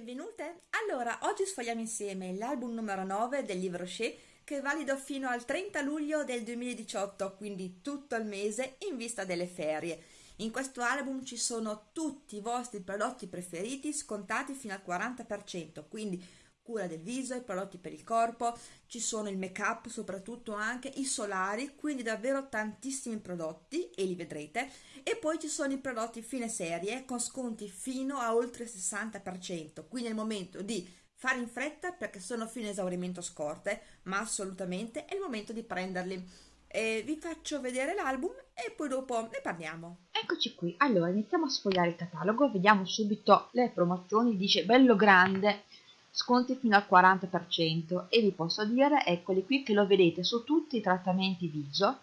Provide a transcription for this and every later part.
Benvenute! Allora, oggi sfogliamo insieme l'album numero 9 del libro Rocher che è valido fino al 30 luglio del 2018, quindi tutto il mese in vista delle ferie. In questo album ci sono tutti i vostri prodotti preferiti scontati fino al 40%, quindi cura del viso, i prodotti per il corpo, ci sono il make up, soprattutto anche i solari, quindi davvero tantissimi prodotti e li vedrete. E poi ci sono i prodotti fine serie con sconti fino a oltre il 60%, quindi è il momento di fare in fretta perché sono fino a esaurimento scorte, ma assolutamente è il momento di prenderli. E vi faccio vedere l'album e poi dopo ne parliamo. Eccoci qui, allora iniziamo a sfogliare il catalogo, vediamo subito le promozioni, dice bello grande sconti fino al 40% e vi posso dire, eccoli qui, che lo vedete su tutti i trattamenti viso,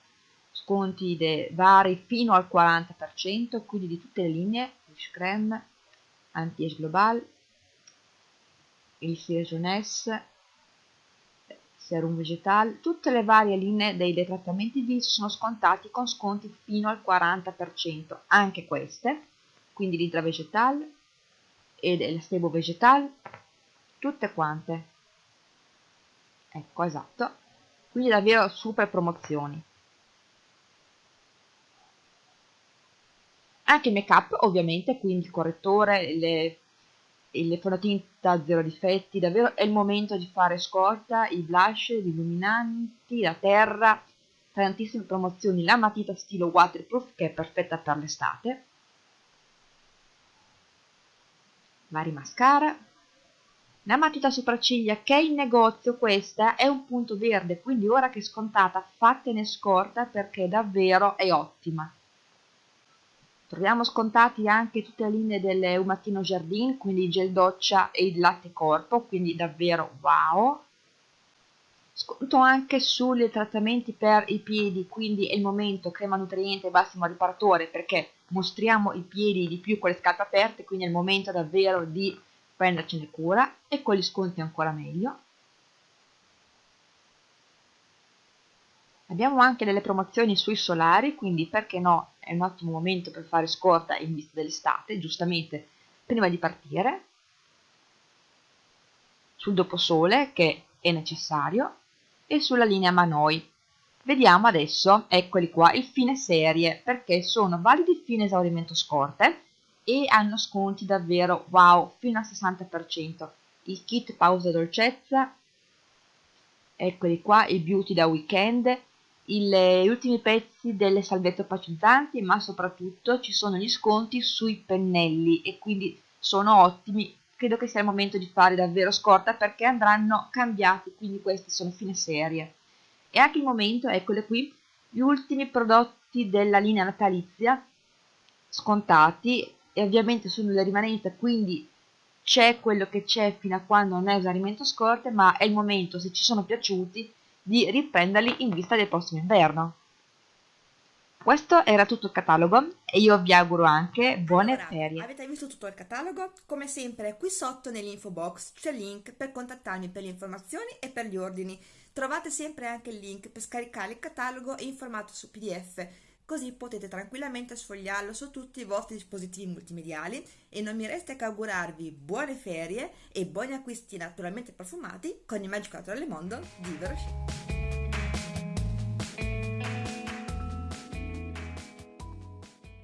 sconti vari fino al 40%, quindi di tutte le linee, Fish Creme, Anti-Age Global, il Cire Jeunesse, Serum Vegetal, tutte le varie linee dei, dei trattamenti viso sono scontati con sconti fino al 40%, anche queste, quindi l'Hydra Vegetal e il Sebo Vegetal, tutte quante. Ecco esatto. Quindi davvero super promozioni. Anche il make up ovviamente quindi il correttore le, le fondotinta zero difetti davvero è il momento di fare scorta i blush gli illuminanti la terra tantissime promozioni. La matita stilo waterproof che è perfetta per l'estate. Vari mascara la matita sopracciglia che è in negozio questa è un punto verde, quindi ora che è scontata fatene scorta perché davvero è ottima. Troviamo scontati anche tutte le linee del Umattino Jardin, quindi gel doccia e il latte corpo, quindi davvero wow. Sconto anche sui trattamenti per i piedi, quindi è il momento crema nutriente massimo riparatore perché mostriamo i piedi di più con le scarpe aperte, quindi è il momento davvero di prendercene cura e con gli sconti ancora meglio. Abbiamo anche delle promozioni sui solari, quindi perché no, è un ottimo momento per fare scorta in vista dell'estate, giustamente prima di partire. Sul doposole, che è necessario, e sulla linea Manoi. Vediamo adesso, eccoli qua, il fine serie, perché sono validi fine esaurimento scorte, e hanno sconti davvero wow fino al 60% il kit pausa dolcezza eccoli qua il beauty da weekend il, gli ultimi pezzi delle salvette opacizzanti ma soprattutto ci sono gli sconti sui pennelli e quindi sono ottimi. Credo che sia il momento di fare davvero scorta perché andranno cambiati quindi questi sono fine serie. E anche il momento eccole qui gli ultimi prodotti della linea natalizia scontati e ovviamente sono le rimanenze quindi c'è quello che c'è fino a quando non è esaurimento scorte ma è il momento se ci sono piaciuti di riprenderli in vista del prossimo inverno questo era tutto il catalogo e io vi auguro anche buone allora, ferie. Avete visto tutto il catalogo? Come sempre qui sotto nell'info box c'è il link per contattarmi per le informazioni e per gli ordini. Trovate sempre anche il link per scaricare il catalogo in formato su PDF così potete tranquillamente sfogliarlo su tutti i vostri dispositivi multimediali e non mi resta che augurarvi buone ferie e buoni acquisti naturalmente profumati con il Magic Outdoor Mondo di Verosci.